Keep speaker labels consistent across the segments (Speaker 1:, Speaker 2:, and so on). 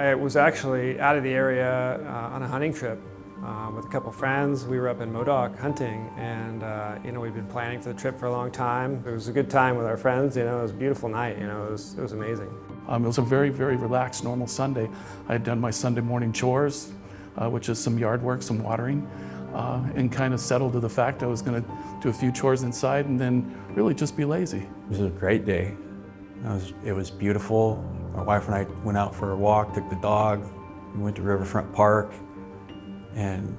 Speaker 1: I was actually out of the area uh, on a hunting trip uh, with a couple friends. We were up in Modoc hunting and uh, you know we'd been planning for the trip for a long time. It was a good time with our friends, you know, it was a beautiful night, you know, it was, it was amazing.
Speaker 2: Um, it was a very, very relaxed, normal Sunday. I had done my Sunday morning chores, uh, which is some yard work, some watering, uh, and kind of settled to the fact I was going to do a few chores inside and then really just be lazy.
Speaker 3: It was a great day. It was, it was beautiful. My wife and I went out for a walk, took the dog, we went to Riverfront Park and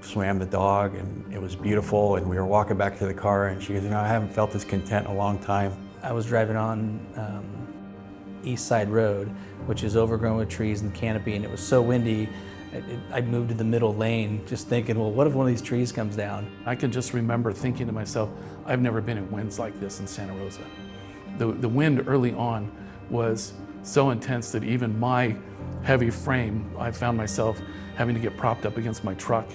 Speaker 3: swam the dog and it was beautiful and we were walking back to the car and she goes, you know, I haven't felt this content in a long time.
Speaker 4: I was driving on um, East Side Road, which is overgrown with trees and canopy, and it was so windy, it, it, I moved to the middle lane just thinking, well, what if one of these trees comes down?
Speaker 2: I can just remember thinking to myself, I've never been in winds like this in Santa Rosa. The, the wind early on was so intense that even my heavy frame, I found myself having to get propped up against my truck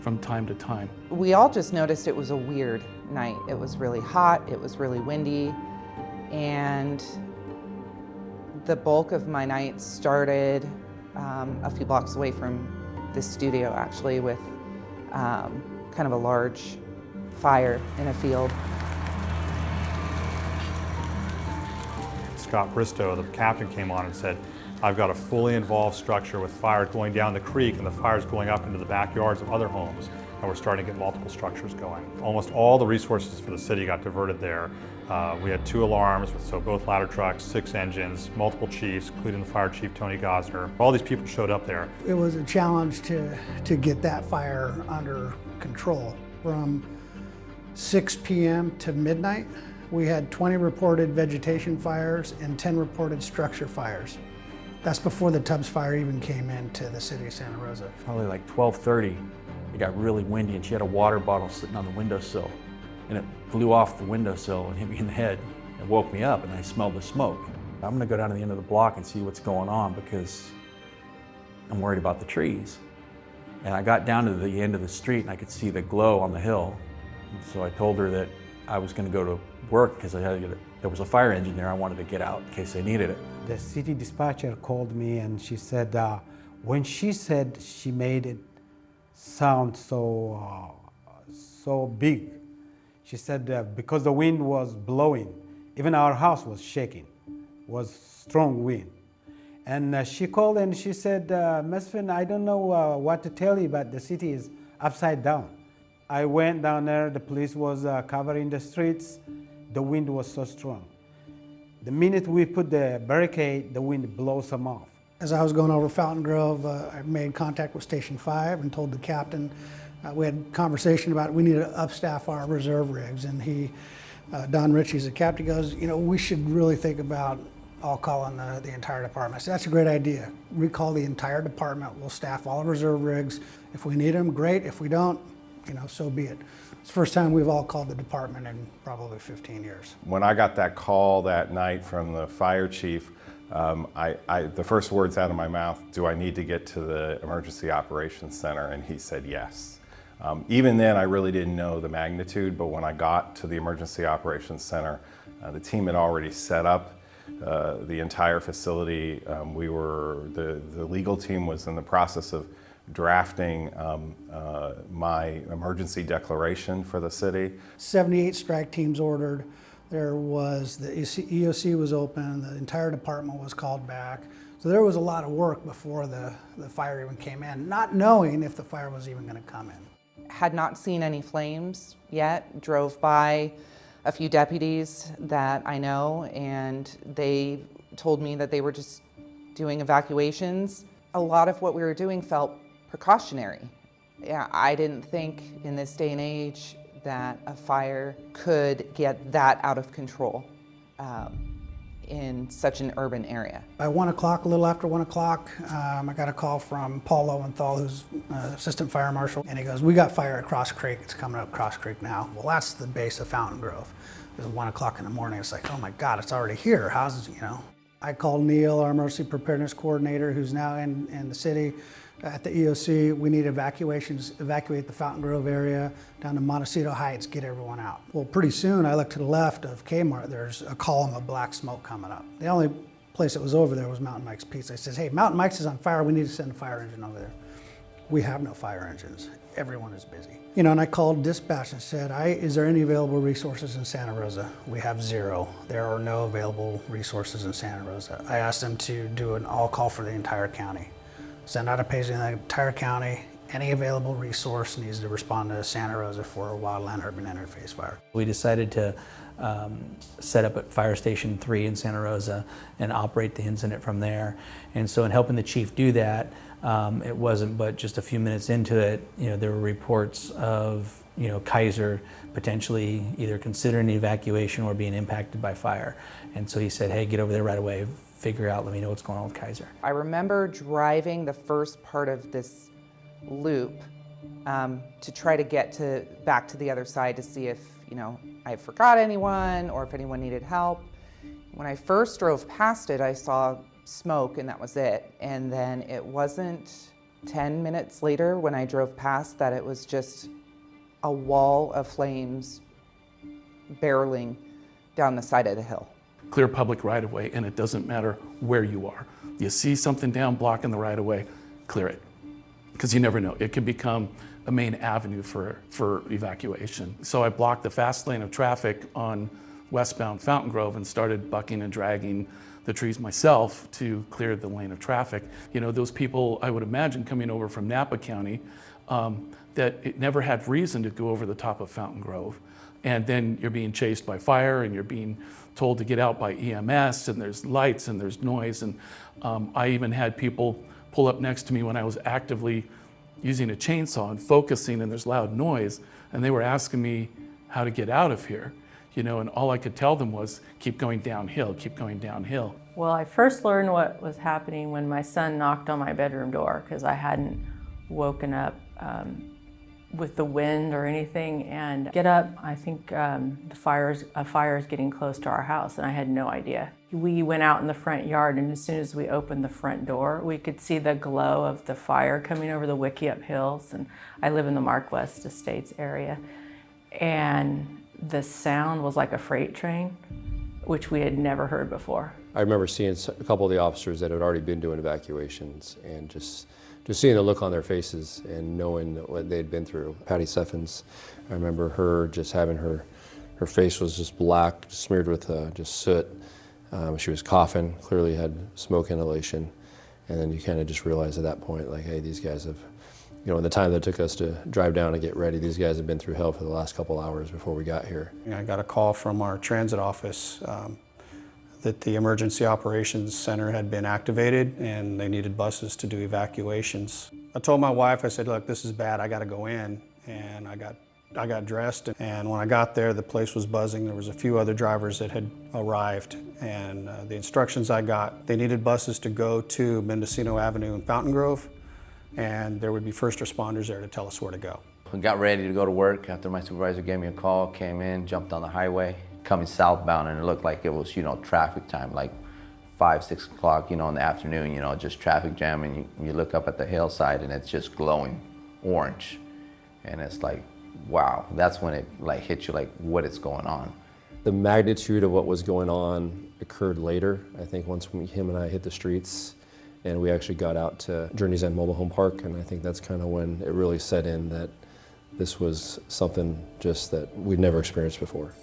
Speaker 2: from time to time.
Speaker 5: We all just noticed it was a weird night. It was really hot, it was really windy, and the bulk of my night started um, a few blocks away from the studio actually with um, kind of a large fire in a field.
Speaker 6: Scott Bristow, the captain, came on and said, I've got a fully involved structure with fire going down the creek and the fire's going up into the backyards of other homes and we're starting to get multiple structures going. Almost all the resources for the city got diverted there. Uh, we had two alarms, so both ladder trucks, six engines, multiple chiefs, including the fire chief, Tony Gossner. All these people showed up there.
Speaker 7: It was a challenge to, to get that fire under control. From 6 p.m. to midnight, we had 20 reported vegetation fires and 10 reported structure fires. That's before the Tubbs fire even came into the city of Santa Rosa.
Speaker 3: Probably like 1230, it got really windy and she had a water bottle sitting on the windowsill. And it flew off the windowsill and hit me in the head and woke me up and I smelled the smoke. I'm gonna go down to the end of the block and see what's going on because I'm worried about the trees. And I got down to the end of the street and I could see the glow on the hill. And so I told her that I was gonna go to work because. There was a fire engine there. I wanted to get out in case they needed it.
Speaker 8: The city dispatcher called me and she said, uh, when she said she made it sound so, uh, so big, she said uh, because the wind was blowing, even our house was shaking, was strong wind. And uh, she called and she said, uh, Mesfin, I don't know uh, what to tell you, but the city is upside down. I went down there, the police was uh, covering the streets, the wind was so strong. The minute we put the barricade, the wind blows them off.
Speaker 7: As I was going over Fountain Grove, uh, I made contact with Station 5 and told the captain, uh, we had conversation about we need to upstaff our reserve rigs. And he, uh, Don Ritchie's the captain, goes, you know, we should really think about all calling the, the entire department. I said, that's a great idea. Recall the entire department. We'll staff all reserve rigs. If we need them, great. If we don't, you know, so be it. It's the first time we've all called the department in probably 15 years.
Speaker 9: When I got that call that night from the fire chief, um, I, I, the first words out of my mouth, do I need to get to the emergency operations center? And he said yes. Um, even then, I really didn't know the magnitude, but when I got to the emergency operations center, uh, the team had already set up uh, the entire facility. Um, we were, the, the legal team was in the process of drafting um, uh, my emergency declaration for the city.
Speaker 7: 78 strike teams ordered. There was, the EOC was open, the entire department was called back. So there was a lot of work before the, the fire even came in, not knowing if the fire was even gonna come in.
Speaker 5: Had not seen any flames yet, drove by a few deputies that I know and they told me that they were just doing evacuations. A lot of what we were doing felt precautionary. Yeah, I didn't think in this day and age that a fire could get that out of control um, in such an urban area.
Speaker 7: By one o'clock, a little after one o'clock, um, I got a call from Paul Lowenthal, who's uh, assistant fire marshal, and he goes, we got fire at Cross Creek. It's coming up Cross Creek now. Well, that's the base of Fountain Grove. It was one o'clock in the morning. It's like, oh my God, it's already here. How's, you know? I called Neil, our emergency preparedness coordinator, who's now in, in the city at the EOC, we need evacuations, evacuate the Fountain Grove area down to Montecito Heights, get everyone out. Well, pretty soon I look to the left of Kmart, there's a column of black smoke coming up. The only place that was over there was Mountain Mike's Pizza. I says, hey, Mountain Mike's is on fire. We need to send a fire engine over there. We have no fire engines. Everyone is busy. You know, and I called dispatch and said, I, is there any available resources in Santa Rosa? We have zero. There are no available resources in Santa Rosa. I asked them to do an all call for the entire county. Send out a page in the entire county. Any available resource needs to respond to Santa Rosa for a wildland urban interface fire.
Speaker 4: We decided to um, set up at Fire Station 3 in Santa Rosa and operate the incident from there. And so in helping the chief do that, um, it wasn't but just a few minutes into it, you know, there were reports of, you know, Kaiser potentially either considering evacuation or being impacted by fire. And so he said, hey, get over there right away, figure out, let me know what's going on with Kaiser.
Speaker 5: I remember driving the first part of this loop um, to try to get to back to the other side to see if you know I forgot anyone or if anyone needed help. When I first drove past it, I saw smoke and that was it. And then it wasn't 10 minutes later when I drove past that it was just a wall of flames barreling down the side of the hill.
Speaker 2: Clear public right of way, and it doesn't matter where you are. You see something down blocking the right of way, clear it. Because you never know, it can become a main avenue for, for evacuation. So I blocked the fast lane of traffic on westbound Fountain Grove and started bucking and dragging the trees myself to clear the lane of traffic. You know, those people, I would imagine, coming over from Napa County, um, that it never had reason to go over the top of Fountain Grove. And then you're being chased by fire and you're being told to get out by EMS and there's lights and there's noise. And um, I even had people pull up next to me when I was actively using a chainsaw and focusing and there's loud noise. And they were asking me how to get out of here you know, and all I could tell them was keep going downhill, keep going downhill.
Speaker 10: Well, I first learned what was happening when my son knocked on my bedroom door because I hadn't woken up um, with the wind or anything and get up, I think um, the fire's, a fire is getting close to our house and I had no idea. We went out in the front yard and as soon as we opened the front door, we could see the glow of the fire coming over the Wikiup Hills and I live in the Mark West Estates area. And the sound was like a freight train, which we had never heard before.
Speaker 11: I remember seeing a couple of the officers that had already been doing evacuations and just just seeing the look on their faces and knowing what they'd been through. Patty Seffens, I remember her just having her, her face was just black, smeared with uh, just soot. Um, she was coughing, clearly had smoke inhalation. And then you kind of just realize at that point, like, hey, these guys have you know, in the time that it took us to drive down and get ready, these guys have been through hell for the last couple hours before we got here.
Speaker 12: I got a call from our transit office um, that the Emergency Operations Center had been activated and they needed buses to do evacuations. I told my wife, I said, look, this is bad, I gotta go in. And I got, I got dressed and when I got there, the place was buzzing. There was a few other drivers that had arrived and uh, the instructions I got, they needed buses to go to Mendocino Avenue in Fountain Grove and there would be first responders there to tell us where to go.
Speaker 13: We got ready to go to work after my supervisor gave me a call, came in, jumped on the highway, coming southbound, and it looked like it was, you know, traffic time, like five, six o'clock, you know, in the afternoon, you know, just traffic jam, and you, you look up at the hillside and it's just glowing orange. And it's like, wow, that's when it like hit you like what is going on.
Speaker 11: The magnitude of what was going on occurred later. I think once we, him and I hit the streets, and we actually got out to Journey's End Mobile Home Park, and I think that's kind of when it really set in that this was something just that we'd never experienced before.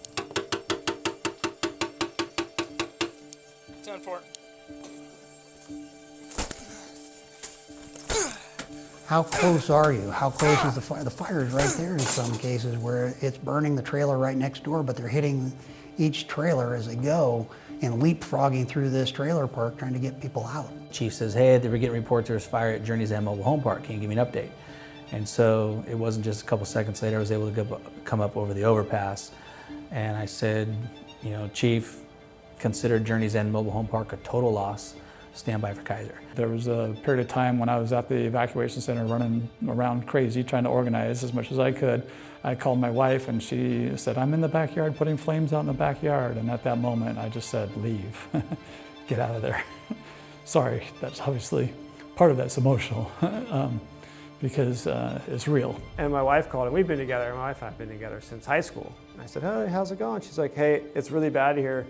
Speaker 7: How close are you? How close is the fire? The fire is right there in some cases where it's burning the trailer right next door, but they're hitting each trailer as they go and leapfrogging through this trailer park trying to get people out.
Speaker 4: Chief says, hey, we're getting reports there's fire at Journey's End Mobile Home Park. Can you give me an update? And so it wasn't just a couple seconds later, I was able to come up over the overpass. And I said, you know, Chief, consider Journey's End Mobile Home Park a total loss. Stand by for Kaiser.
Speaker 14: There was a period of time when I was at the evacuation center running around crazy trying to organize as much as I could. I called my wife and she said, I'm in the backyard putting flames out in the backyard. And at that moment, I just said, leave, get out of there. Sorry, that's obviously part of that's emotional um, because uh, it's real.
Speaker 1: And my wife called and we've been together, my wife and I have been together since high school. And I said, hey, how's it going? She's like, hey, it's really bad here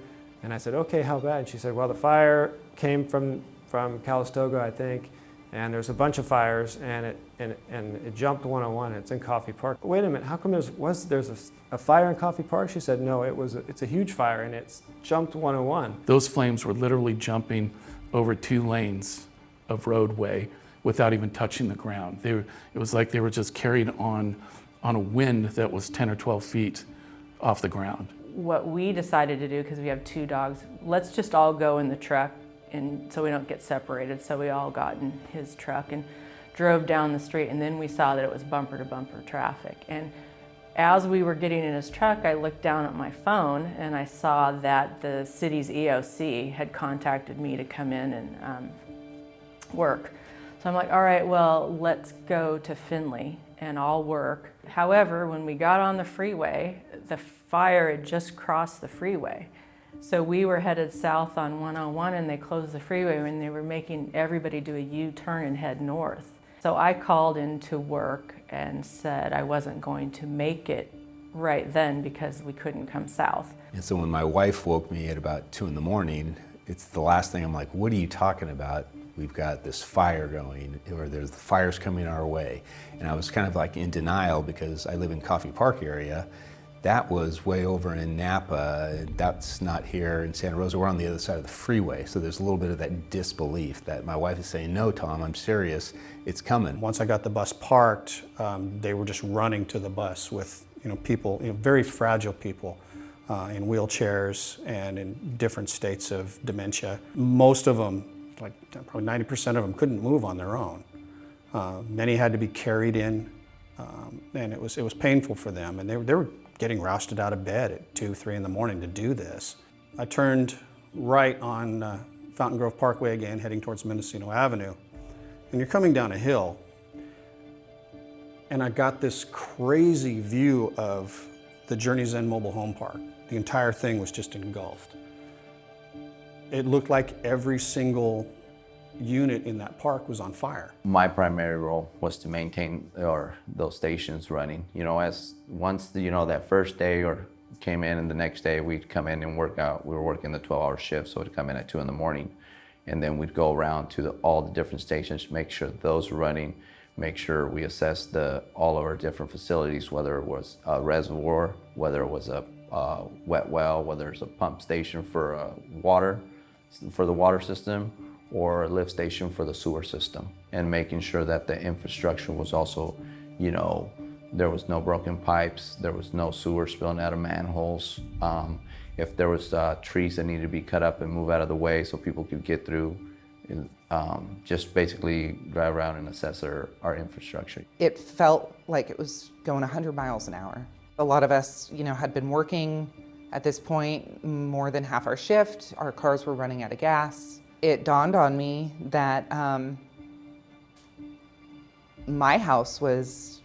Speaker 1: And I said, okay, how bad? And she said, well, the fire came from, from Calistoga, I think, and there's a bunch of fires, and it, and, and it jumped 101, it's in Coffey Park. Wait a minute, how come there's, was, there's a, a fire in Coffey Park? She said, no, it was a, it's a huge fire, and it's jumped 101.
Speaker 2: Those flames were literally jumping over two lanes of roadway without even touching the ground. They were, it was like they were just carried on, on a wind that was 10 or 12 feet off the ground.
Speaker 10: What we decided to do, because we have two dogs, let's just all go in the truck and so we don't get separated. So we all got in his truck and drove down the street and then we saw that it was bumper to bumper traffic. And as we were getting in his truck, I looked down at my phone and I saw that the city's EOC had contacted me to come in and um, work. So I'm like, all right, well, let's go to Finley and I'll work. However, when we got on the freeway, the fire had just crossed the freeway. So we were headed south on 101 and they closed the freeway and they were making everybody do a U-turn and head north. So I called into work and said I wasn't going to make it right then because we couldn't come south.
Speaker 15: And so when my wife woke me at about two in the morning, it's the last thing I'm like, what are you talking about? We've got this fire going, or there's the fires coming our way. And I was kind of like in denial because I live in Coffey Park area. That was way over in Napa. That's not here in Santa Rosa. We're on the other side of the freeway. So there's a little bit of that disbelief that my wife is saying, no, Tom, I'm serious. It's coming.
Speaker 12: Once I got the bus parked, um, they were just running to the bus with you know, people, you know, very fragile people. Uh, in wheelchairs and in different states of dementia. Most of them, like probably 90% of them, couldn't move on their own. Uh, many had to be carried in, um, and it was, it was painful for them. And they, were- they were getting rousted out of bed at 2, 3 in the morning to do this. I turned right on uh, Fountain Grove Parkway again, heading towards Mendocino Avenue. And you're coming down a hill, and I got this crazy view of the Journey's End Mobile Home Park. The entire thing was just engulfed. It looked like every single unit in that park was on fire.
Speaker 13: My primary role was to maintain or those stations running. You know, as once the, you know that first day or came in, and the next day we'd come in and work out. We were working the 12-hour shift, so we'd come in at two in the morning, and then we'd go around to the, all the different stations, make sure those were running, make sure we assessed the all of our different facilities, whether it was a reservoir, whether it was a uh, wet well, whether it's a pump station for uh, water, for the water system, or a lift station for the sewer system, and making sure that the infrastructure was also, you know, there was no broken pipes, there was no sewer spilling out of manholes. Um, if there was uh, trees that needed to be cut up and move out of the way so people could get through, um, just basically drive around and assess our, our infrastructure.
Speaker 5: It felt like it was going 100 miles an hour. A lot of us, you know, had been working at this point more than half our shift. Our cars were running out of gas. It dawned on me that um, my house was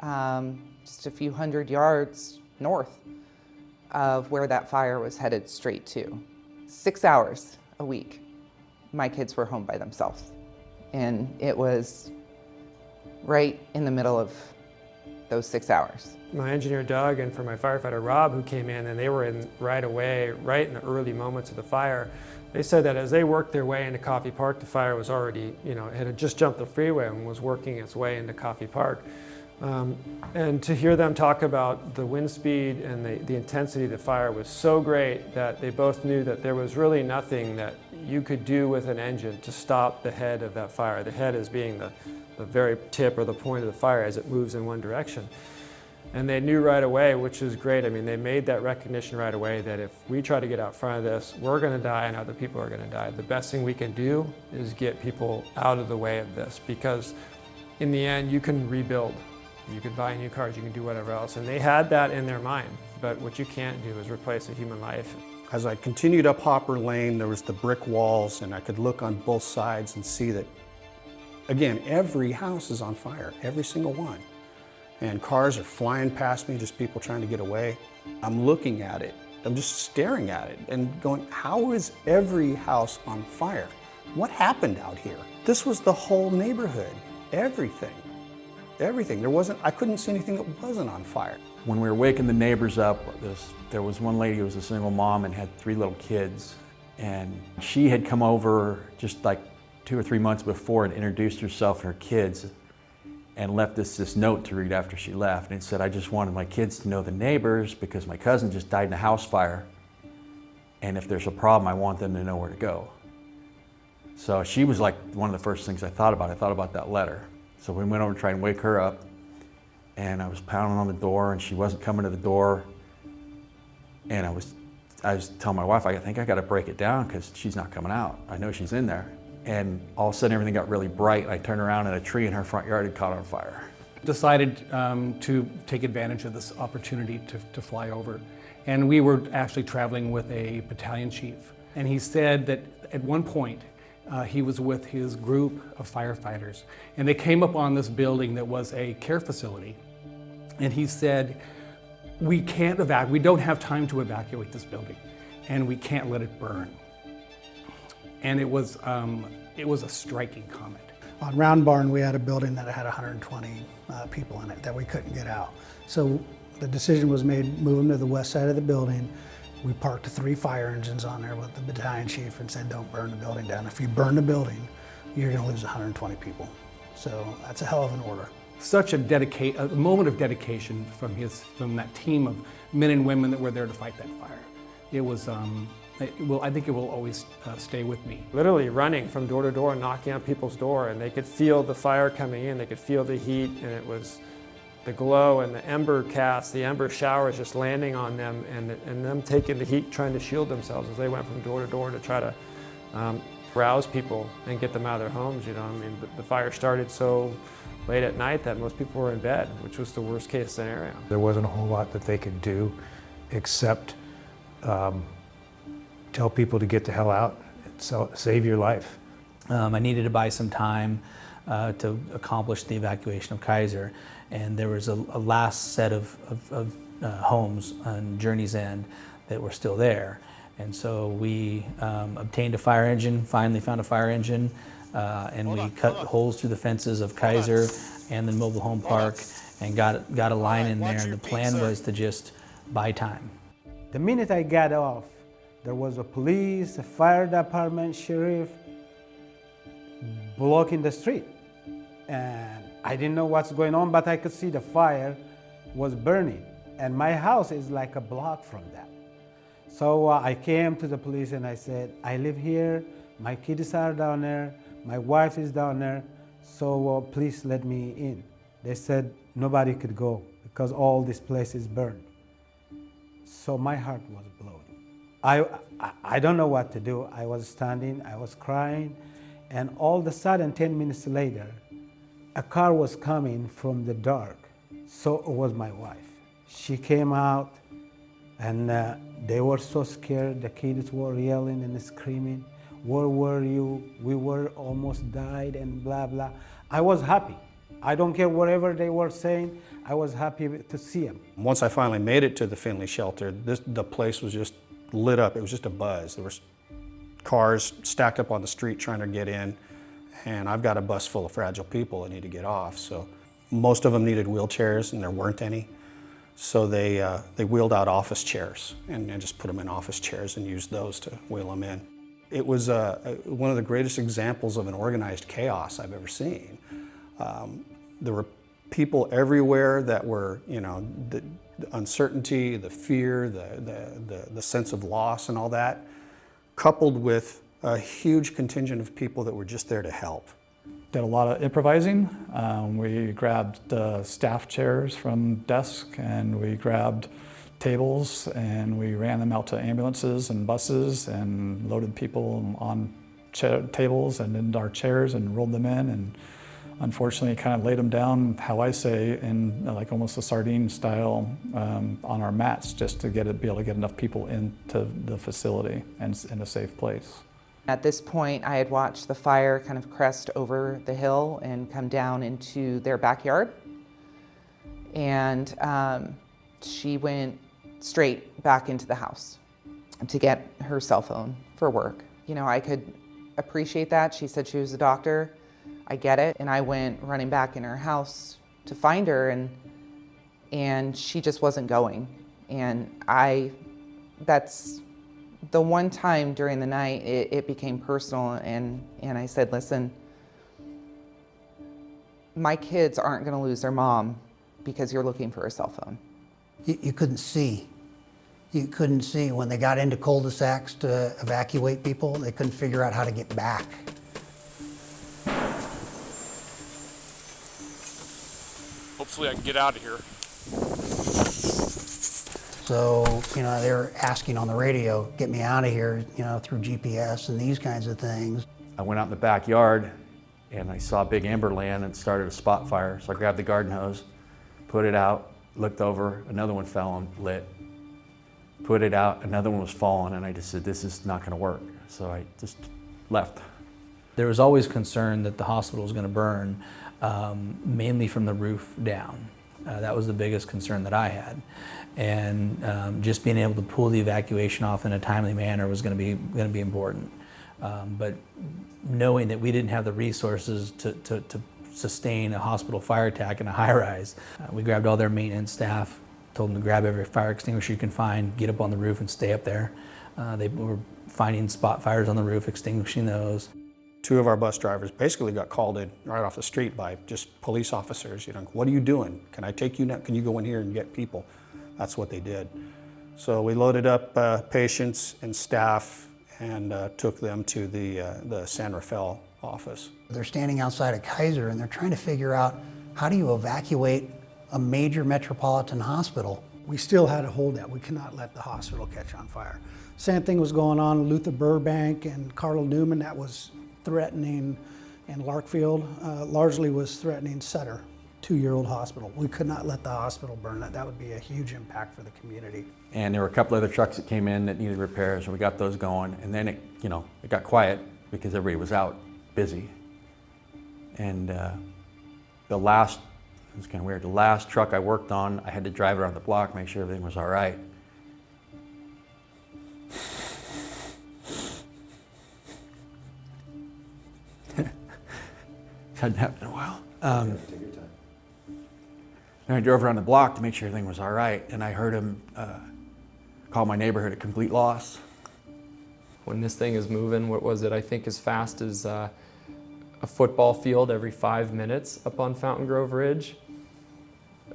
Speaker 5: um, just a few hundred yards north of where that fire was headed straight to. Six hours a week, my kids were home by themselves. And it was right in the middle of those six hours.
Speaker 1: My engineer Doug and for my firefighter Rob who came in and they were in right away, right in the early moments of the fire. They said that as they worked their way into Coffey Park, the fire was already, you know, it had just jumped the freeway and was working its way into Coffey Park. Um, and to hear them talk about the wind speed and the, the intensity of the fire was so great that they both knew that there was really nothing that you could do with an engine to stop the head of that fire. The head is being the, the very tip or the point of the fire as it moves in one direction. And they knew right away, which is great. I mean, they made that recognition right away that if we try to get out front of this, we're going to die and other people are going to die. The best thing we can do is get people out of the way of this because in the end, you can rebuild. You can buy new cars, you can do whatever else. And they had that in their mind. But what you can't do is replace a human life.
Speaker 12: As I continued up Hopper Lane, there was the brick walls, and I could look on both sides and see that, again, every house is on fire, every single one. And cars are flying past me, just people trying to get away. I'm looking at it, I'm just staring at it and going, how is every house on fire? What happened out here? This was the whole neighborhood, everything, everything. There wasn't, I couldn't see anything that wasn't on fire.
Speaker 3: When we were waking the neighbors up, this, there was one lady who was a single mom and had three little kids. And she had come over just like two or three months before and introduced herself and her kids and left us this note to read after she left. And it said, I just wanted my kids to know the neighbors because my cousin just died in a house fire. And if there's a problem, I want them to know where to go. So she was like one of the first things I thought about. I thought about that letter. So we went over to try and wake her up. And I was pounding on the door and she wasn't coming to the door. And I was, I was telling my wife, I think I got to break it down because she's not coming out. I know she's in there. And all of a sudden everything got really bright. And I turned around and a tree in her front yard had caught on fire.
Speaker 16: Decided um, to take advantage of this opportunity to, to fly over. And we were actually traveling with a battalion chief. And he said that at one point, uh, he was with his group of firefighters. And they came up on this building that was a care facility. And he said, we can't evacuate, we don't have time to evacuate this building. And we can't let it burn. And it was, um, it was a striking comment.
Speaker 7: On Round Barn, we had a building that had 120 uh, people in it that we couldn't get out. So the decision was made, move them to the west side of the building. We parked three fire engines on there with the battalion chief and said, don't burn the building down. If you burn the building, you're gonna lose 120 people. So that's a hell of an order.
Speaker 16: Such a dedicate, a moment of dedication from his, from that team of men and women that were there to fight that fire. It was, um, it will, I think it will always uh, stay with me.
Speaker 1: Literally running from door to door, knocking on people's door, and they could feel the fire coming in, they could feel the heat, and it was the glow and the ember cast, the ember showers just landing on them, and, and them taking the heat, trying to shield themselves as they went from door to door to try to um, rouse people and get them out of their homes, you know. I mean, the, the fire started so late at night that most people were in bed, which was the worst case scenario.
Speaker 17: There wasn't a whole lot that they could do except um, tell people to get the hell out and so, save your life.
Speaker 4: Um, I needed to buy some time uh, to accomplish the evacuation of Kaiser, and there was a, a last set of, of, of uh, homes on Journey's End that were still there. And so we um, obtained a fire engine, finally found a fire engine, uh, and hold we on, cut holes through the fences of Kaiser and the mobile home park and got, got a line right, in there. And the plan was to just buy time.
Speaker 8: The minute I got off, there was a police, a fire department, sheriff blocking the street. And I didn't know what's going on, but I could see the fire was burning. And my house is like a block from that. So uh, I came to the police and I said, I live here, my kids are down there, my wife is down there, so uh, please let me in. They said nobody could go because all this place is burned. So my heart was blown. I, I, don't know what to do. I was standing, I was crying, and all of a sudden, 10 minutes later, a car was coming from the dark. So it was my wife. She came out, and uh, they were so scared. The kids were yelling and screaming, where were you? We were almost died and blah, blah. I was happy. I don't care whatever they were saying. I was happy to see them.
Speaker 12: Once I finally made it to the Finley shelter, this, the place was just lit up. It was just a buzz. There was cars stacked up on the street trying to get in, and I've got a bus full of fragile people that need to get off. So most of them needed wheelchairs, and there weren't any. So they, uh, they wheeled out office chairs and, and, just put them in office chairs and used those to wheel them in. It was uh, one of the greatest examples of an organized chaos I've ever seen. Um, there were people everywhere that were, you know, the, uncertainty, the fear, the, the, the, the sense of loss and all that, coupled with a huge contingent of people that were just there to help.
Speaker 14: Did a lot of improvising. Um, we grabbed uh, staff chairs from desk and we grabbed tables and we ran them out to ambulances and buses and loaded people on tables and into our chairs and rolled them in and unfortunately kind of laid them down, how I say, in like almost a sardine style um, on our mats just to get it, be able to get enough people into the facility and in a safe place.
Speaker 5: At this point, I had watched the fire kind of crest over the hill and come down into their backyard. And um, she went straight back into the house to get her cell phone for work. You know, I could appreciate that. She said she was a doctor. I get it. And I went running back in her house to find her and and she just wasn't going. And I, that's the one time during the night it, it became personal, and, and I said, listen, my kids aren't going to lose their mom because you're looking for a cell phone.
Speaker 18: You, you couldn't see. You couldn't see when they got into cul-de-sacs to evacuate people. They couldn't figure out how to get back.
Speaker 2: Hopefully I can get out of here.
Speaker 18: So, you know, they were asking on the radio, get me out of here, you know, through GPS and these kinds of things.
Speaker 3: I went out in the backyard and I saw big amber land and started a spot fire. So I grabbed the garden hose, put it out, looked over, another one fell and lit. Put it out, another one was falling, and I just said, this is not going to work. So I just left.
Speaker 4: There was always concern that the hospital was going to burn, um, mainly from the roof down. Uh, that was the biggest concern that I had. And um, just being able to pull the evacuation off in a timely manner was going to be going to be important. Um, but knowing that we didn't have the resources to, to, to sustain a hospital fire attack in a high rise, uh, we grabbed all their maintenance staff, told them to grab every fire extinguisher you can find, get up on the roof and stay up there. Uh, they were finding spot fires on the roof, extinguishing those.
Speaker 12: Two of our bus drivers basically got called in right off the street by just police officers. You know, what are you doing? Can I take you now? Can you go in here and get people? That's what they did. So we loaded up uh, patients and staff and uh, took them to the, uh, the San Rafael office.
Speaker 18: They're standing outside of Kaiser and they're trying to figure out how do you evacuate a major metropolitan hospital.
Speaker 7: We still had to hold that. We cannot let the hospital catch on fire. Same thing was going on in Luther Burbank and Carl Newman that was threatening, and Larkfield uh, largely was threatening Sutter, two-year-old hospital. We could not let the hospital burn. That, that would be a huge impact for the community.
Speaker 3: And there were a couple other trucks that came in that needed repairs, and we got those going. And then it, you know, it got quiet because everybody was out busy. And uh, the last, it was kind of weird, the last truck I worked on, I had to drive around the block, make sure everything was all right. Hadn't happened in a while. Um, and I drove around the block to make sure everything was all right, and I heard him uh, call my neighborhood a complete loss.
Speaker 19: When this thing is moving, what was it, I think as fast as uh, a football field every five minutes up on Fountain Grove Ridge.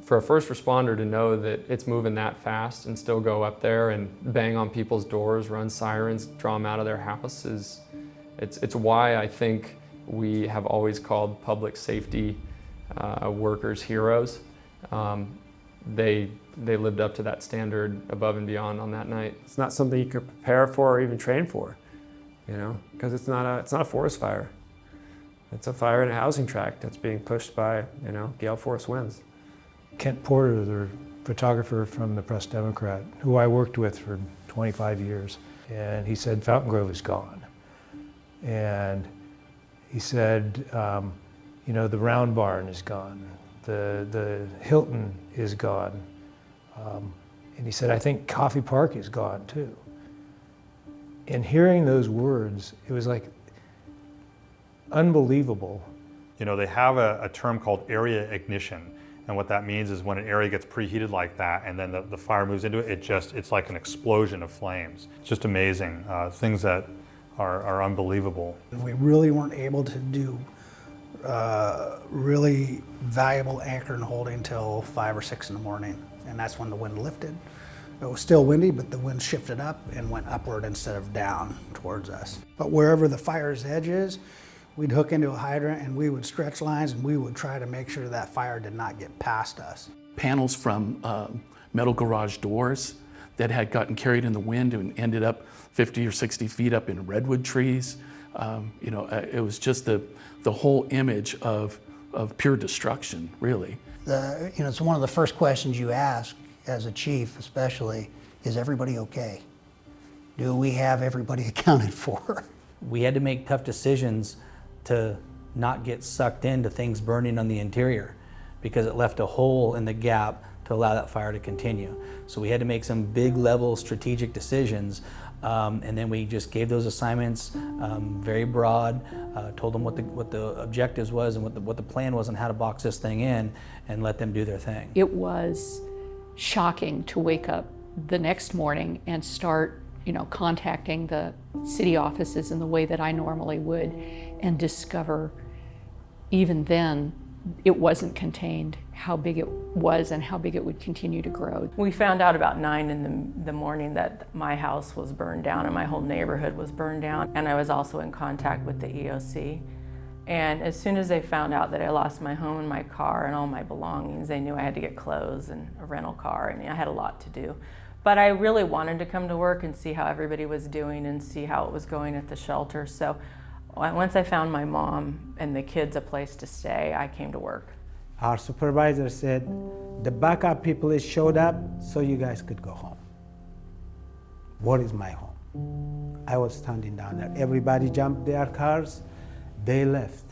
Speaker 19: For a first responder to know that it's moving that fast and still go up there and bang on people's doors, run sirens, draw them out of their house is, it's, it's why I think we have always called public safety uh, workers heroes. Um, they, they lived up to that standard above and beyond on that night.
Speaker 1: It's not something you could prepare for or even train for, you know, because it's not a, it's not a forest fire. It's a fire in a housing tract that's being pushed by, you know, gale force winds.
Speaker 17: Kent Porter, the photographer from the Press Democrat, who I worked with for 25 years, and he said Fountain Grove is gone. And he said, um, you know, the Round Barn is gone. The, the Hilton is gone. Um, and he said, I think Coffey Park is gone too. And hearing those words, it was like unbelievable.
Speaker 6: You know, they have a, a, term called area ignition. And what that means is when an area gets preheated like that and then the, the fire moves into it, it just, it's like an explosion of flames. It's just amazing. Uh, things that are, are unbelievable.
Speaker 7: We really weren't able to do uh, really valuable anchor and holding until five or six in the morning. And that's when the wind lifted. It was still windy, but the wind shifted up and went upward instead of down towards us. But wherever the fire's edge is, we'd hook into a hydrant and we would stretch lines and we would try to make sure that fire did not get past us.
Speaker 2: Panels from uh, metal garage doors that had gotten carried in the wind and ended up 50 or 60 feet up in redwood trees. Um, you know, uh, it was just the, the whole image of, of pure destruction, really.
Speaker 18: The, you know, it's one of the first questions you ask as a chief, especially, is everybody okay? Do we have everybody accounted for?
Speaker 4: We had to make tough decisions to not get sucked into things burning on the interior because it left a hole in the gap to allow that fire to continue. So we had to make some big level strategic decisions um, and then we just gave those assignments um, very broad, uh, told them what the, what the objectives was and what the, what the plan was and how to box this thing in and let them do their thing.
Speaker 20: It was shocking to wake up the next morning and start, you know, contacting the city offices in the way that I normally would and discover even then it wasn't contained, how big it was and how big it would continue to grow.
Speaker 10: We found out about nine in the, the morning that my house was burned down and my whole neighborhood was burned down. And I was also in contact with the EOC. And as soon as they found out that I lost my home and my car and all my belongings, they knew I had to get clothes and a rental car and I had a lot to do. But I really wanted to come to work and see how everybody was doing and see how it was going at the shelter. So once I found my mom and the kids a place to stay, I came to work.
Speaker 8: Our supervisor said, the backup people showed up so you guys could go home. What is my home? I was standing down there. Everybody jumped their cars, they left.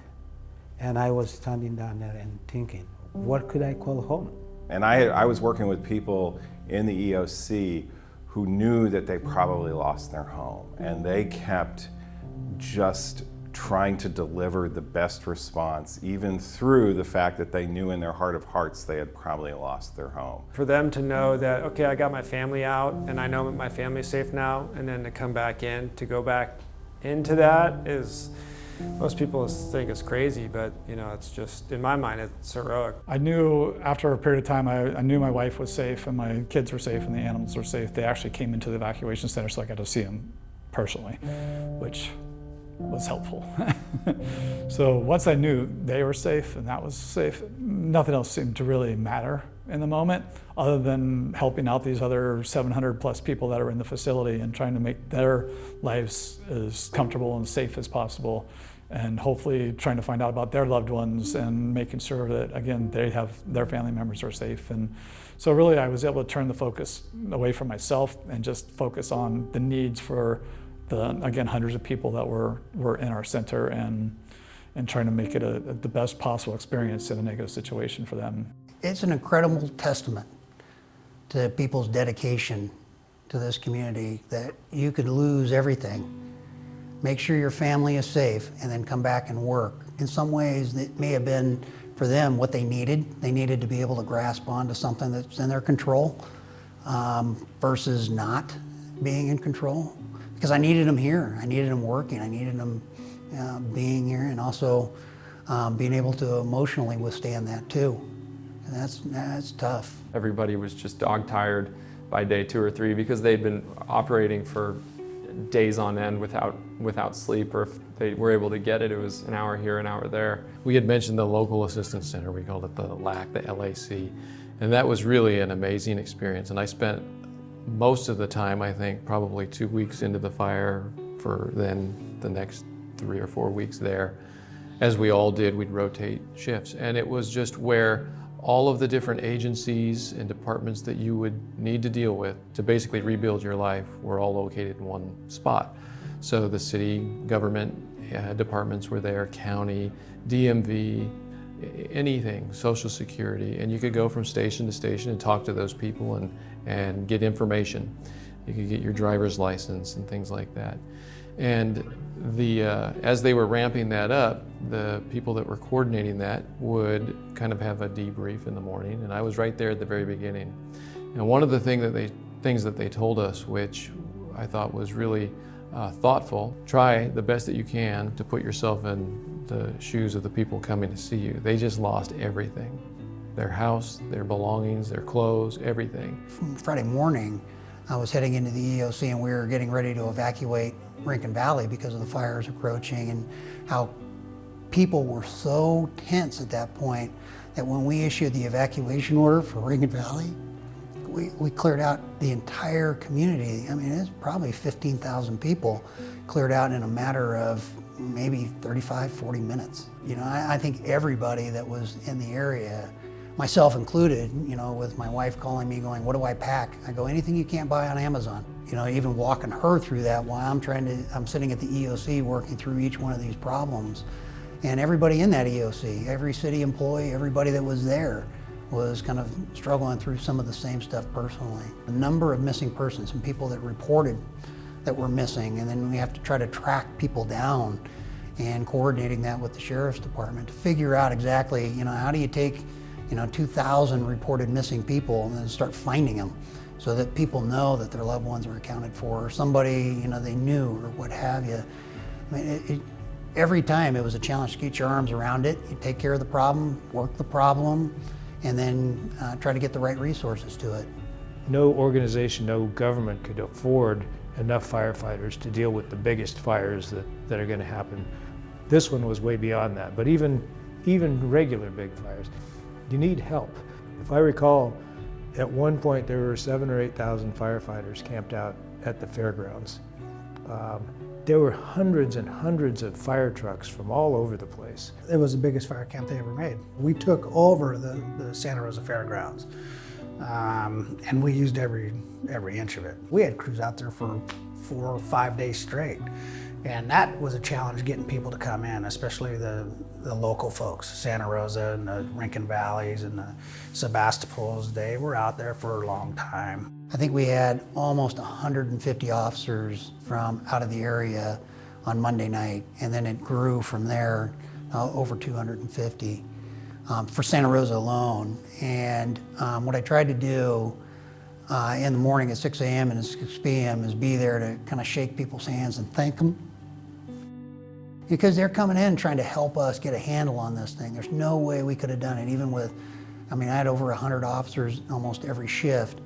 Speaker 8: And I was standing down there and thinking, what could I call home?
Speaker 9: And I, I was working with people in the EOC who knew that they probably lost their home. And they kept just trying to deliver the best response, even through the fact that they knew in their heart of hearts they had probably lost their home.
Speaker 1: For them to know that, okay, I got my family out and I know my family's safe now, and then to come back in, to go back into that is, most people think it's crazy, but you know, it's just, in my mind, it's heroic.
Speaker 14: I knew after a period of time, I, I knew my wife was safe and my kids were safe and the animals were safe. They actually came into the evacuation center so I got to see them personally, which was helpful. so once I knew they were safe and that was safe, nothing else seemed to really matter in the moment other than helping out these other 700 plus people that are in the facility and trying to make their lives as comfortable and safe as possible and hopefully trying to find out about their loved ones and making sure that again they have their family members are safe and so really I was able to turn the focus away from myself and just focus on the needs for the, again, hundreds of people that were, were in our center and, and trying to make it a, a, the best possible experience in a negative situation for them.
Speaker 18: It's an incredible testament to people's dedication to this community that you could lose everything, make sure your family is safe, and then come back and work. In some ways, it may have been for them what they needed. They needed to be able to grasp onto something that's in their control um, versus not being in control because I needed them here. I needed them working. I needed them uh, being here and also um, being able to emotionally withstand that too. And that's, that's tough.
Speaker 19: Everybody was just dog tired by day two or three because they'd been operating for days on end without, without sleep or if they were able to get it, it was an hour here, an hour there.
Speaker 11: We had mentioned the Local Assistance Center, we called it the LAC, the LAC, and that was really an amazing experience. And I spent most of the time, I think, probably two weeks into the fire for then the next three or four weeks there. As we all did, we'd rotate shifts. And it was just where all of the different agencies and departments that you would need to deal with to basically rebuild your life were all located in one spot. So the city government uh, departments were there, county, DMV, anything, Social Security, and you could go from station to station and talk to those people and, and get information. You could get your driver's license and things like that. And the, uh, as they were ramping that up, the people that were coordinating that would kind of have a debrief in the morning, and I was right there at the very beginning. And one of the thing that they, things that they told us, which I thought was really uh, thoughtful, try the best that you can to put yourself in the shoes of the people coming to see you. They just lost everything. Their house, their belongings, their clothes, everything.
Speaker 18: Friday morning, I was heading into the EOC and we were getting ready to evacuate Rincon Valley because of the fires approaching and how people were so tense at that point that when we issued the evacuation order for Rincon Valley, we, we cleared out the entire community. I mean, it's probably 15,000 people cleared out in a matter of maybe 35, 40 minutes. You know, I, I think everybody that was in the area myself included, you know, with my wife calling me going, what do I pack? I go, anything you can't buy on Amazon. You know, even walking her through that while I'm trying to, I'm sitting at the EOC working through each one of these problems. And everybody in that EOC, every city employee, everybody that was there was kind of struggling through some of the same stuff personally. A number of missing persons, some people that reported that were missing, and then we have to try to track people down and coordinating that with the Sheriff's Department to figure out exactly, you know, how do you take you know, 2,000 reported missing people and then start finding them so that people know that their loved ones are accounted for or somebody, you know, they knew or what have you. I mean, it, it, every time it was a challenge to get your arms around it. You take care of the problem, work the problem, and then uh, try to get the right resources to it.
Speaker 17: No organization, no government could afford enough firefighters to deal with the biggest fires that, that are going to happen. This one was way beyond that, but even, even regular big fires, you need help. If I recall, at one point there were seven or 8,000 firefighters camped out at the fairgrounds. Um, there were hundreds and hundreds of fire trucks from all over the place.
Speaker 7: It was the biggest fire camp they ever made. We took over the, the Santa Rosa Fairgrounds. Um, and we used every every inch of it. We had crews out there for four or five days straight. And that was a challenge getting people to come in, especially the, the local folks, Santa Rosa and the Rincon Valleys and the Sebastopols. They were out there for a long time.
Speaker 18: I think we had almost 150 officers from out of the area on Monday night, and then it grew from there uh, over 250 um, for Santa Rosa alone. And um, what I tried to do uh, in the morning at 6 a.m. and 6 p.m. is be there to kind of shake people's hands and thank them. Because they're coming in trying to help us get a handle on this thing. There's no way we could have done it, even with, I mean, I had over 100 officers almost every shift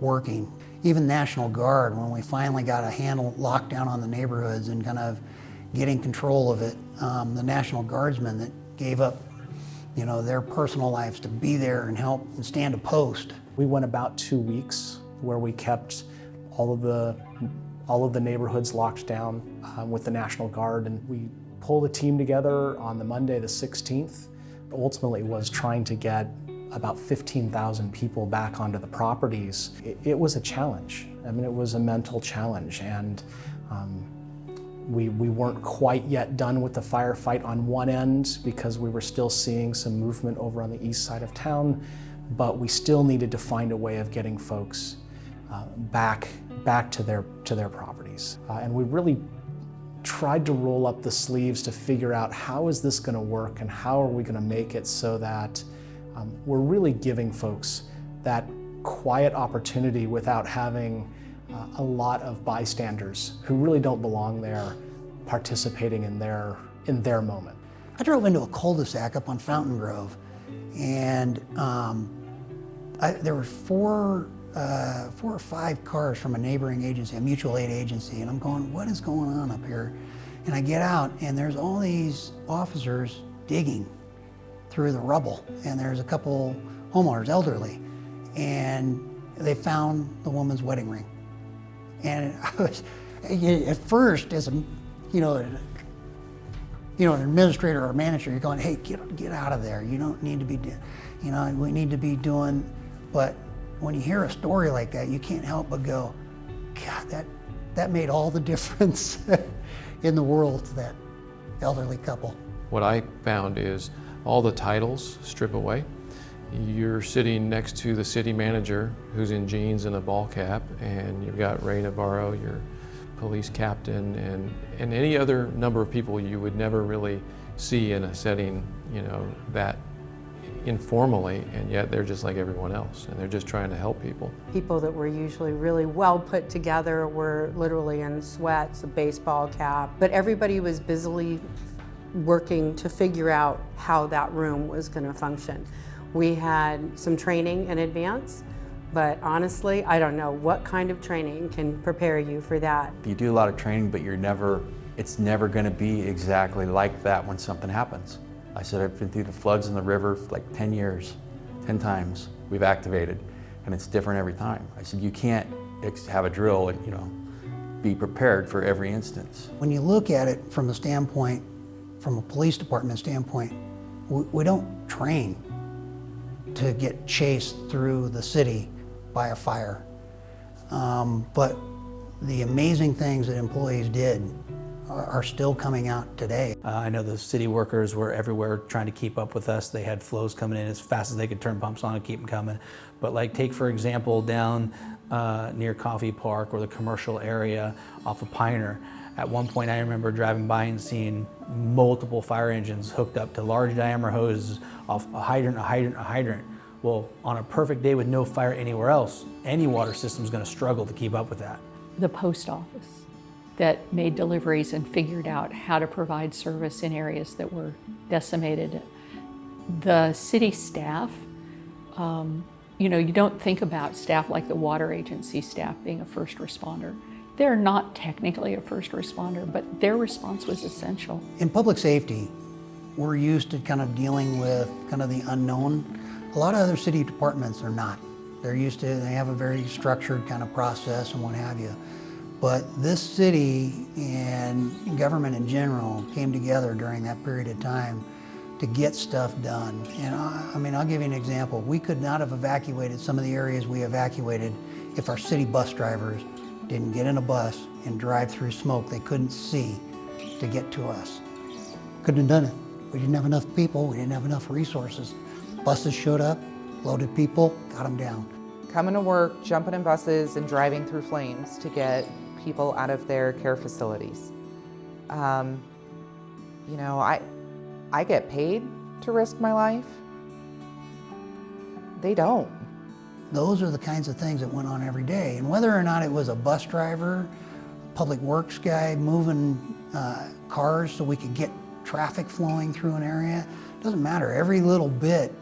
Speaker 18: working. Even National Guard, when we finally got a handle locked down on the neighborhoods and kind of getting control of it, um, the National Guardsmen that gave up you know, their personal lives to be there and help and stand a post.
Speaker 21: We went about two weeks where we kept all of the all of the neighborhoods locked down um, with the National Guard, and we pulled the team together on the Monday, the 16th. Ultimately, was trying to get about 15,000 people back onto the properties. It, it, was a challenge. I mean, it was a mental challenge, and um, we, we weren't quite yet done with the firefight on one end because we were still seeing some movement over on the east side of town, but we still needed to find a way of getting folks uh, back, back to their, to their properties. Uh, and we really tried to roll up the sleeves to figure out how is this going to work and how are we going to make it so that um, we're really giving folks that quiet opportunity without having uh, a lot of bystanders who really don't belong there participating in their, in their moment.
Speaker 18: I drove into a cul-de-sac up on Fountain Grove and um, I, there were four, uh, four or five cars from a neighboring agency, a mutual aid agency, and I'm going, what is going on up here? And I get out and there's all these officers digging through the rubble and there's a couple homeowners, elderly, and they found the woman's wedding ring. And I was, at first, as a, you know, you know, an administrator or a manager, you're going, hey, get, get out of there. You don't need to be, you know, we need to be doing, but when you hear a story like that, you can't help but go, God, that, that made all the difference in the world to that elderly couple.
Speaker 11: What I found is all the titles strip away. You're sitting next to the city manager who's in jeans and a ball cap, and you've got Ray Navarro, your police captain, and, and any other number of people you would never really see in a setting, you know, that informally, and yet they're just like everyone else, and they're just trying to help people.
Speaker 22: People that were usually really well put together were literally in sweats, a baseball cap, but everybody was busily working to figure out how that room was going to function. We had some training in advance, but honestly, I don't know what kind of training can prepare you for that.
Speaker 3: You do a lot of training, but you're never, it's never going to be exactly like that when something happens. I said I've been through the floods in the river like 10 years, 10 times we've activated, and it's different every time. I said you can't have a drill and, you know, be prepared for every instance.
Speaker 18: When you look at it from a standpoint, from a police department standpoint, we, we don't train to get chased through the city by a fire. Um, but the amazing things that employees did are, are still coming out today.
Speaker 4: Uh, I know the city workers were everywhere trying to keep up with us. They had flows coming in as fast as they could turn pumps on and keep them coming. But like take for example down uh, near Coffey Park or the commercial area off of Pioneer, At one point, I remember driving by and seeing multiple fire engines hooked up to large diameter hoses off a hydrant, a hydrant, a hydrant. Well, on a perfect day with no fire anywhere else, any water system is going to struggle to keep up with that.
Speaker 20: The post office that made deliveries and figured out how to provide service in areas that were decimated. The city staff, um, you know, you don't think about staff like the water agency staff being a first responder. They're not technically a first responder, but their response was essential.
Speaker 18: In public safety, we're used to kind of dealing with kind of the unknown. A lot of other city departments are not. They're used to, they have a very structured kind of process and what have you. But this city and government in general came together during that period of time to get stuff done. And I, I, mean, I'll give you an example. We could not have evacuated some of the areas we evacuated if our city bus drivers didn't get in a bus and drive through smoke they couldn't see to get to us. Couldn't have done it. We didn't have enough people, we didn't have enough resources. Buses showed up, loaded people, got them down.
Speaker 5: Coming to work, jumping in buses, and driving through flames to get people out of their care facilities. Um, you know, I, I get paid to risk my life. They don't.
Speaker 18: Those are the kinds of things that went on every day. And whether or not it was a bus driver, public works guy moving uh, cars so we could get traffic flowing through an area, doesn't matter. Every little bit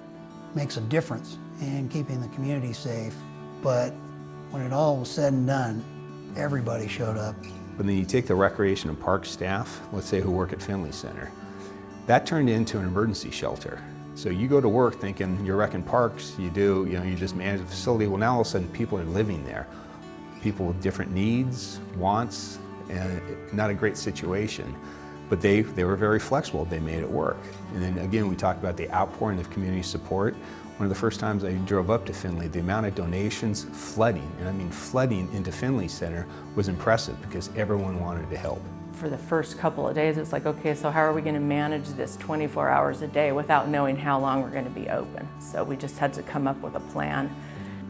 Speaker 18: makes a difference in keeping the community safe. But when it all was said and done, everybody showed up.
Speaker 23: But then you take the recreation and park staff, let's say who work at Finley Center, that turned into an emergency shelter. So you go to work thinking you're wrecking parks, you do, you know, you just manage the facility. Well, now all of a sudden people are living there. People with different needs, wants, and not a great situation. But they, they were very flexible, they made it work. And then again, we talked about the outpouring of community support. One of the first times I drove up to Finley, the amount of donations flooding, and I mean flooding into Finley Center was impressive because everyone wanted to help.
Speaker 10: For the first couple of days, it's like, okay, so how are we going to manage this 24 hours a day without knowing how long we're going to be open? So we just had to come up with a plan.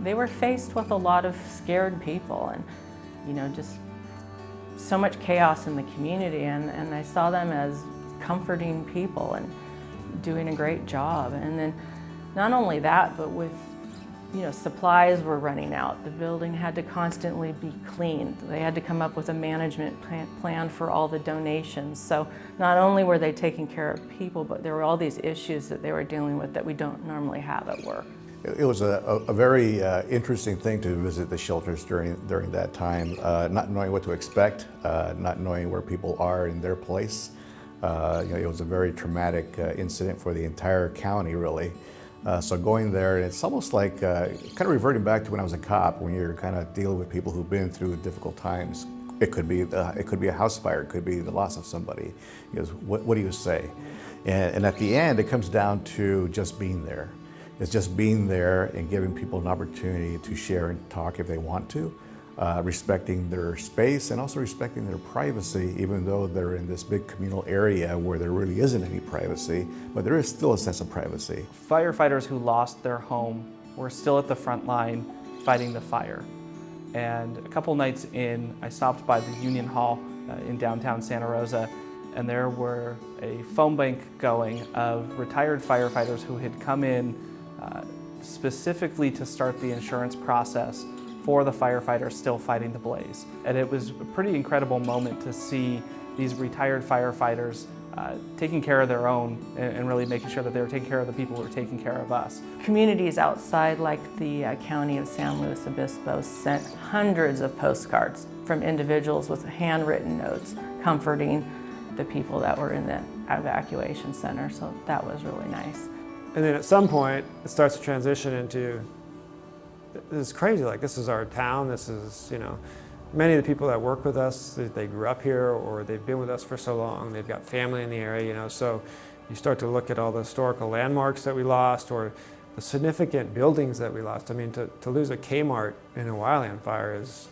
Speaker 10: They were faced with a lot of scared people and, you know, just so much chaos in the community and, and I saw them as comforting people and doing a great job. And then not only that, but with you know, supplies were running out. The building had to constantly be cleaned. They had to come up with a management plan for all the donations. So not only were they taking care of people, but there were all these issues that they were dealing with that we don't normally have at work.
Speaker 24: It was a, a very uh, interesting thing to visit the shelters during, during that time, uh, not knowing what to expect, uh, not knowing where people are in their place. Uh, you know, it was a very traumatic uh, incident for the entire county, really. Uh, so going there, it's almost like uh, kind of reverting back to when I was a cop, when you're kind of dealing with people who've been through difficult times. It could be it could be a house fire, it could be the loss of somebody. Because what, what do you say? And, and at the end, it comes down to just being there. It's just being there and giving people an opportunity to share and talk if they want to uh, respecting their space and also respecting their privacy, even though they're in this big communal area where there really isn't any privacy, but there is still a sense of privacy.
Speaker 25: Firefighters who lost their home were still at the front line fighting the fire. And a couple nights in, I stopped by the Union Hall uh, in downtown Santa Rosa, and there were a phone bank going of retired firefighters who had come in uh, specifically to start the insurance process for the firefighters still fighting the blaze. And it was a pretty incredible moment to see these retired firefighters uh, taking care of their own and, and, really making sure that they were taking care of the people who were taking care of us.
Speaker 10: Communities outside like the uh, county of San Luis Obispo sent hundreds of postcards from individuals with handwritten notes comforting the people that were in the evacuation center, so that was really nice.
Speaker 1: And then at some point, it starts to transition into this is crazy. Like this is our town. This is, you know, many of the people that work with us, they, they grew up here or they've been with us for so long. They've got family in the area, you know, so you start to look at all the historical landmarks that we lost or the significant buildings that we lost. I mean, to, to lose a Kmart in a wildland fire is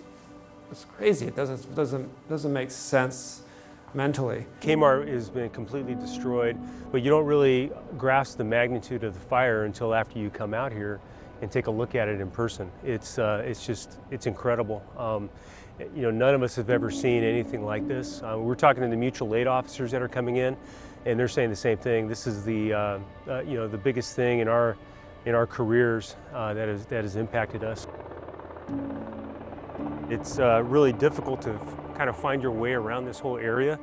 Speaker 1: it's crazy. It doesn't, doesn't, doesn't make sense mentally.
Speaker 26: Kmart has been completely destroyed, but you don't really grasp the magnitude of the fire until after you come out here and take a look at it in person. It's, uh, it's just, it's incredible. Um, You know, none of us have ever seen anything like this. Uh, we're talking to the mutual aid officers that are coming in, and they're saying the same thing. This is the, uh, uh, you know, the biggest thing in our, in our careers uh, that, has, that has impacted us. It's uh, really difficult to kind of find your way around this whole area.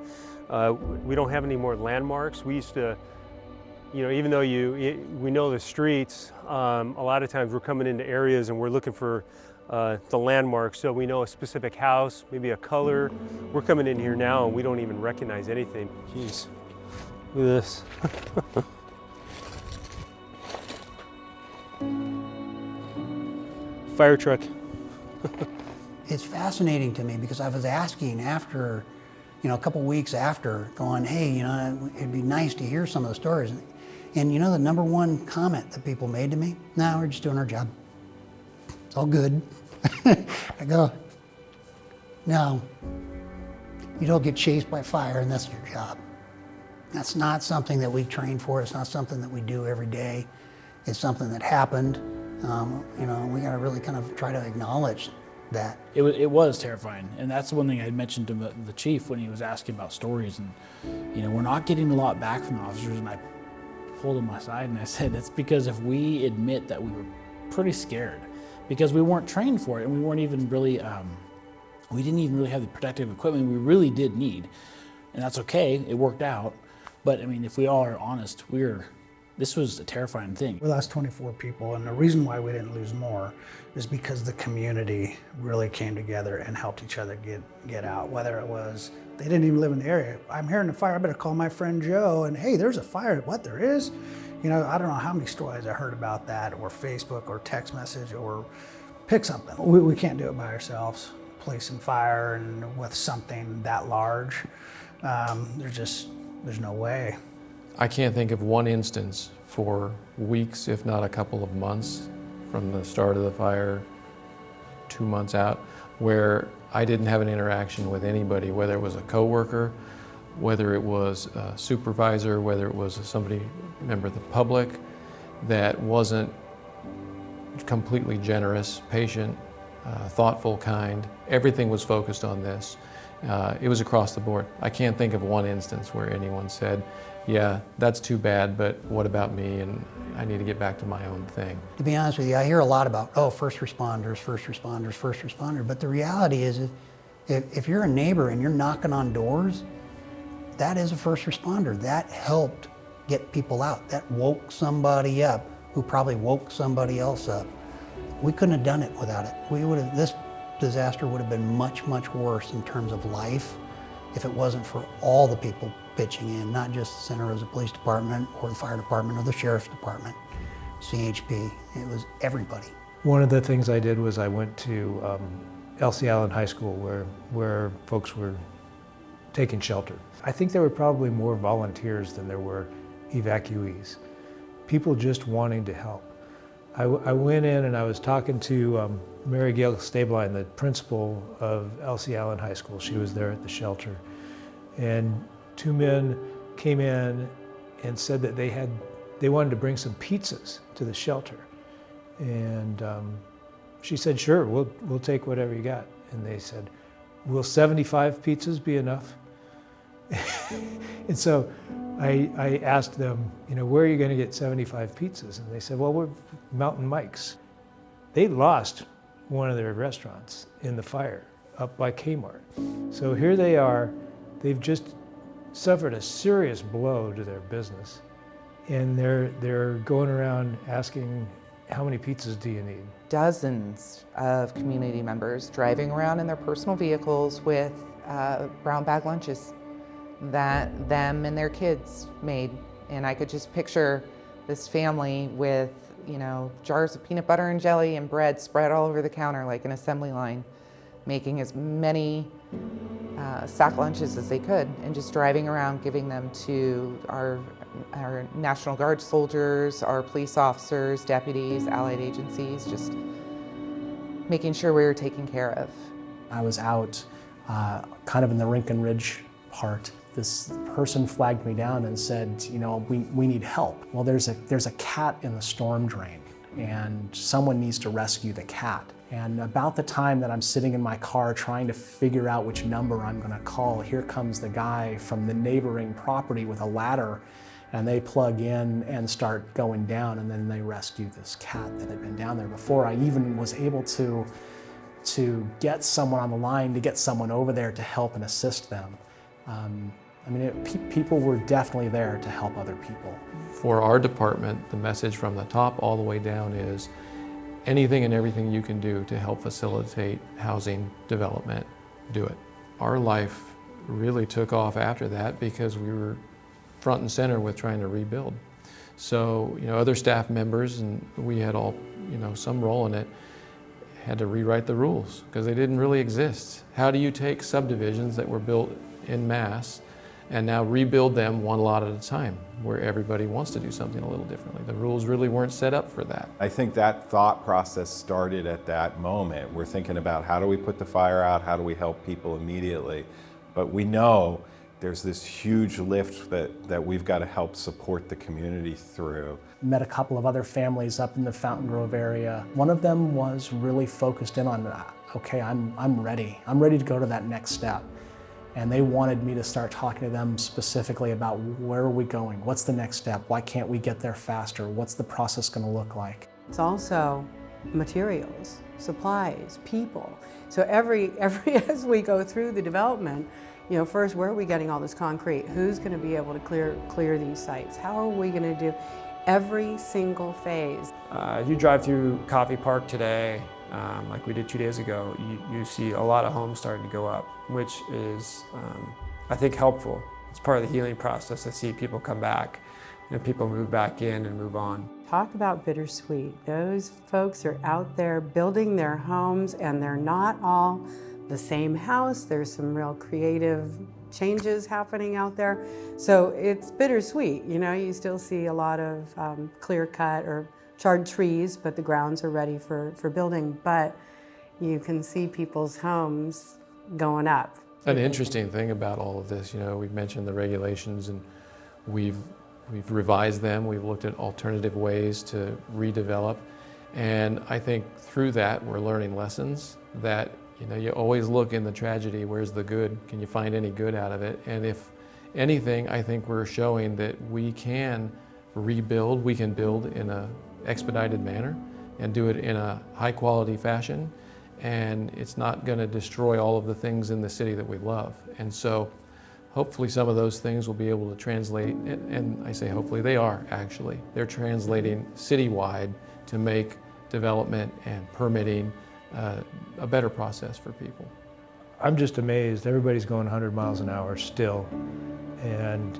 Speaker 26: We don't have any more landmarks. We used to, you know, even though you, we know the streets, um, a lot of times we're coming into areas and we're looking for uh, the landmarks. So we know a specific house, maybe a color. We're coming in here now and we don't even recognize anything. Jeez, look at this. Fire truck.
Speaker 18: it's fascinating to me because I was asking after, you know, a couple weeks after, going, hey, you know, it'd be nice to hear some of the stories. And you know, the number one comment that people made to me, no, we're just doing our job. It's all good. I go, no, you don't get chased by fire and that's your job. That's not something that we train for. It's not something that we do every day. It's something that happened. Um, you know, we got to really kind of try to acknowledge that.
Speaker 27: It was, it was terrifying. And that's the one thing I mentioned to the, the chief when he was asking about stories. And, you know, we're not getting a lot back from the officers. And I pulled him aside and I said, it's because if we admit that we were pretty scared, because we weren't trained for it and we weren't even really, um, we didn't even really have the protective equipment we really did need. And that's okay, it worked out. But I mean, if we all are honest, we're, this was a terrifying thing.
Speaker 7: We lost 24 people, and the reason why we didn't lose more is because the community really came together and helped each other get, get out. Whether it was, they didn't even live in the area. I'm hearing a fire, I better call my friend Joe, and hey, there's a fire. What, there is? You know, I don't know how many stories I heard about that, or Facebook, or text message, or pick something. We, we can't do it by ourselves. Placing fire and with something that large, um, there's just, there's no way.
Speaker 11: I can't think of one instance for weeks, if not a couple of months, from the start of the fire, two months out, where I didn't have an interaction with anybody, whether it was a coworker, whether it was a supervisor, whether it was somebody, member of the public, that wasn't completely generous, patient, uh, thoughtful, kind. Everything was focused on this. Uh, it was across the board. I can't think of one instance where anyone said, yeah, that's too bad, but what about me? And I need to get back to my own thing.
Speaker 18: To be honest with you, I hear a lot about, oh, first responders, first responders, first responder. But the reality is, if, if you're a neighbor and you're knocking on doors, that is a first responder. That helped get people out. That woke somebody up who probably woke somebody else up. We couldn't have done it without it. We would have, this disaster would have been much, much worse in terms of life if it wasn't for all the people pitching in, not just the Santa Rosa Police Department or the Fire Department or the Sheriff's Department, CHP. It was everybody.
Speaker 17: One of the things I did was I went to um, Elsie Allen High School where, where folks were taking shelter. I think there were probably more volunteers than there were evacuees. People just wanting to help. I, I went in and I was talking to um, Mary Gail Stablein, the principal of Elsie Allen High School. She was there at the shelter. And two men came in and said that they had, they wanted to bring some pizzas to the shelter. And um, she said, sure, we'll, we'll take whatever you got. And they said, will 75 pizzas be enough? and so I, I asked them, you know, where are you going to get 75 pizzas? And they said, well, we're Mountain Mike's. They lost one of their restaurants in the fire up by Kmart. So here they are, they've just suffered a serious blow to their business. And they're, they're going around asking, how many pizzas do you need?
Speaker 5: Dozens of community members driving around in their personal vehicles with uh, brown bag lunches that them and their kids made. And I could just picture this family with, you know, jars of peanut butter and jelly and bread spread all over the counter like an assembly line, making as many uh, sack lunches as they could and just driving around giving them to our, our National Guard soldiers, our police officers, deputies, allied agencies, just making sure we were taken care of.
Speaker 21: I was out uh, kind of in the Rincon Ridge part this person flagged me down and said, you know, we, we need help. Well, there's a, there's a cat in the storm drain and someone needs to rescue the cat. And about the time that I'm sitting in my car trying to figure out which number I'm going to call, here comes the guy from the neighboring property with a ladder and they plug in and start going down and then they rescue this cat that had been down there before I even was able to to get someone on the line to get someone over there to help and assist them. Um, I mean, it, pe people were definitely there to help other people.
Speaker 11: For our department, the message from the top all the way down is anything and everything you can do to help facilitate housing development, do it. Our life really took off after that because we were front and center with trying to rebuild. So, you know, other staff members, and we had all, you know, some role in it, had to rewrite the rules because they didn't really exist. How do you take subdivisions that were built in mass and now rebuild them one lot at a time where everybody wants to do something a little differently? The rules really weren't set up for that.
Speaker 9: I think that thought process started at that moment. We're thinking about how do we put the fire out, how do we help people immediately, but we know there's this huge lift that, that we've got to help support the community through.
Speaker 21: Met a couple of other families up in the Fountain Grove area. One of them was really focused in on, okay, I'm, I'm ready. I'm ready to go to that next step. And they wanted me to start talking to them specifically about where are we going? What's the next step? Why can't we get there faster? What's the process going to look like?
Speaker 22: It's also materials, supplies, people. So every, every as we go through the development, you know, first, where are we getting all this concrete? Who's going to be able to clear, clear these sites? How are we going to do every single phase?
Speaker 1: Uh, you drive through Coffey Park today, um, like we did two days ago, you, you, see a lot of homes starting to go up, which is, um, I think, helpful. It's part of the healing process to see people come back and people move back in and move on.
Speaker 22: Talk about bittersweet. Those folks are out there building their homes and they're not all the same house. There's some real creative changes happening out there. So it's bittersweet. You know, you still see a lot of um, clear cut or charred trees, but the grounds are ready for, for building. But you can see people's homes going up.
Speaker 11: An interesting thing about all of this, you know, we've mentioned the regulations and we've, we've revised them. We've looked at alternative ways to redevelop. And I think through that, we're learning lessons that you know, you always look in the tragedy, where's the good? Can you find any good out of it? And if anything, I think we're showing that we can rebuild, we can build in a expedited manner and do it in a high quality fashion. And it's not going to destroy all of the things in the city that we love. And so hopefully some of those things will be able to translate, and, I say hopefully they are actually. They're translating citywide to make development and permitting uh, a better process for people.
Speaker 17: I'm just amazed. Everybody's going 100 miles an hour still. And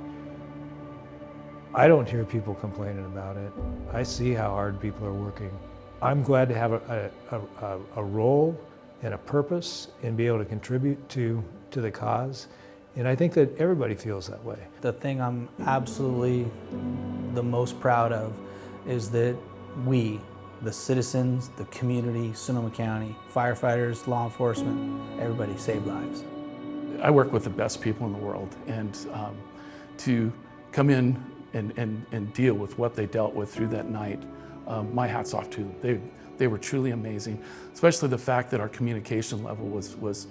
Speaker 17: I don't hear people complaining about it. I see how hard people are working. I'm glad to have a, a, a, a role and a purpose and be able to contribute to, to the cause. And I think that everybody feels that way.
Speaker 4: The thing I'm absolutely the most proud of is that we, the citizens, the community, Sonoma County, firefighters, law enforcement, everybody saved lives.
Speaker 28: I work with the best people in the world and um, to come in and, and, and deal with what they dealt with through that night, um, my hat's off to. They, they were truly amazing, especially the fact that our communication level was, was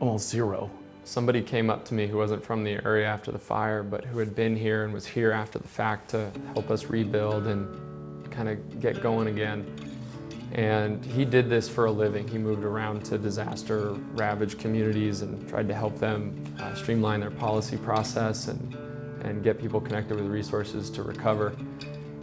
Speaker 28: almost zero.
Speaker 19: Somebody came up to me who wasn't from the area after the fire, but who had been here and was here after the fact to help us rebuild and kind of get going again. And he did this for a living. He moved around to disaster ravaged communities and tried to help them uh, streamline their policy process and, and get people connected with resources to recover.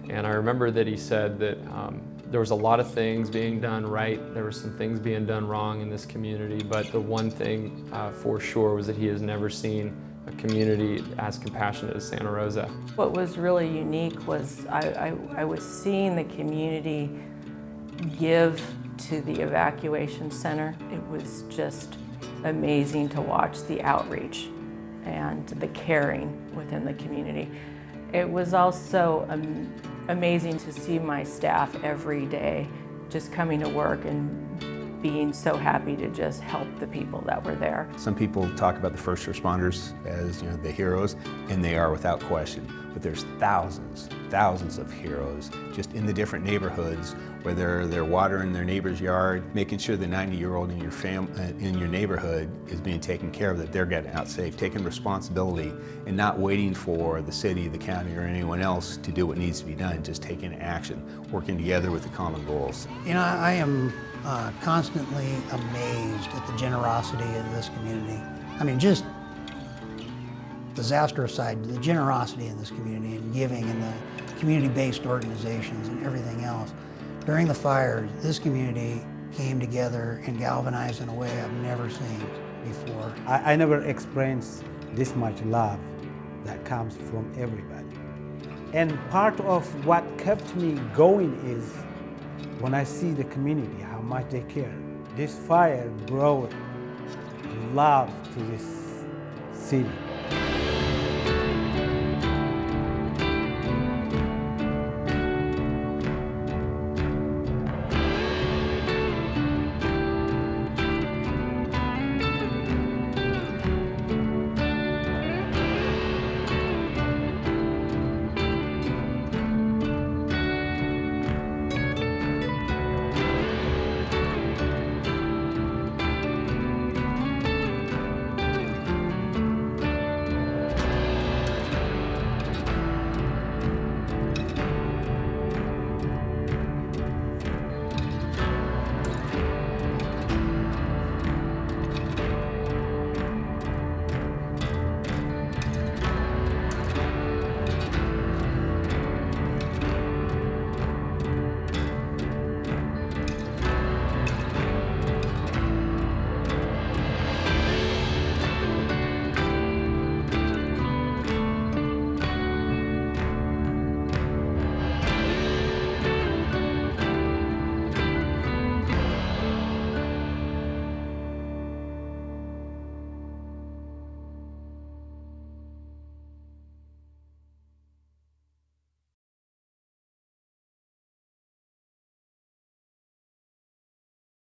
Speaker 19: And I remember that he said that um, there was a lot of things being done right. There were some things being done wrong in this community, but the one thing uh, for sure was that he has never seen a community as compassionate as Santa Rosa.
Speaker 10: What was really unique was I, I, I was seeing the community give to the evacuation center. It was just amazing to watch the outreach and the caring within the community. It was also um, amazing to see my staff every day just coming to work and being so happy to just help the people that were there.
Speaker 23: Some people talk about the first responders as you know the heroes, and they are without question. But there's thousands, thousands of heroes just in the different neighborhoods, whether they're watering their neighbor's yard, making sure the 90-year-old in your fam uh, in your neighborhood is being taken care of, that they're getting out safe, taking responsibility, and not waiting for the city, the county, or anyone else to do what needs to be done, just taking action, working together with the common goals.
Speaker 18: You know, I am uh, constantly amazed at the generosity of this community. I mean, just disaster aside, the generosity in this community and giving and the community-based organizations and everything else. During the fires, this community came together and galvanized in a way I've never seen before.
Speaker 8: I, I never experienced this much love that comes from everybody. And part of what kept me going is when I see the community, how much they care. This fire brought love to this city.